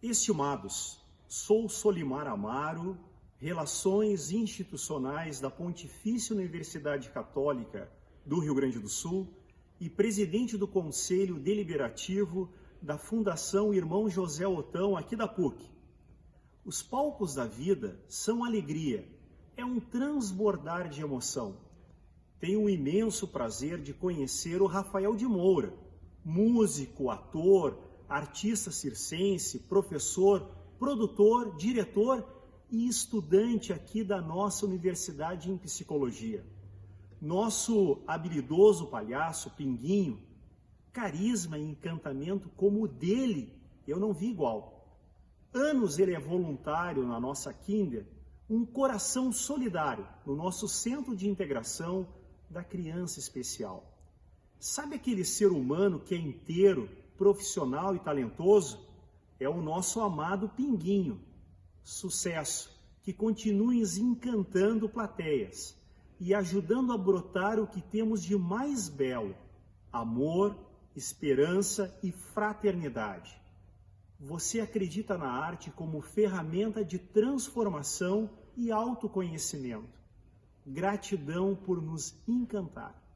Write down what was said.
Estimados, sou Solimar Amaro, Relações Institucionais da Pontifícia Universidade Católica do Rio Grande do Sul e presidente do Conselho Deliberativo da Fundação Irmão José Otão, aqui da PUC. Os palcos da vida são alegria, é um transbordar de emoção. Tenho o imenso prazer de conhecer o Rafael de Moura, músico, ator, artista circense, professor, produtor, diretor e estudante aqui da nossa Universidade em Psicologia. Nosso habilidoso palhaço, Pinguinho, carisma e encantamento como o dele, eu não vi igual. Anos ele é voluntário na nossa Kinder, um coração solidário no nosso centro de integração da criança especial. Sabe aquele ser humano que é inteiro, profissional e talentoso? É o nosso amado Pinguinho. Sucesso, que continue encantando plateias e ajudando a brotar o que temos de mais belo: amor, esperança e fraternidade. Você acredita na arte como ferramenta de transformação e autoconhecimento. Gratidão por nos encantar.